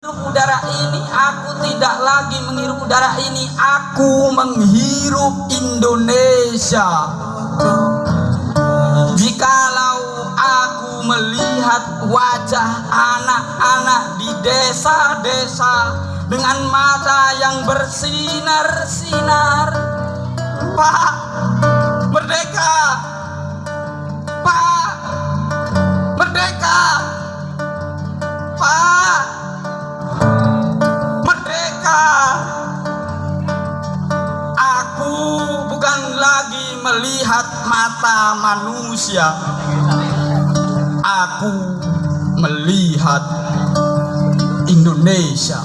Menghirup udara ini aku tidak lagi menghirup udara ini. Aku menghirup Indonesia. Jikalau aku melihat wajah anak-anak di desa-desa dengan mata yang bersinar-sinar. Pak Merdeka. Pak Merdeka. Pak lagi melihat mata manusia Aku melihat Indonesia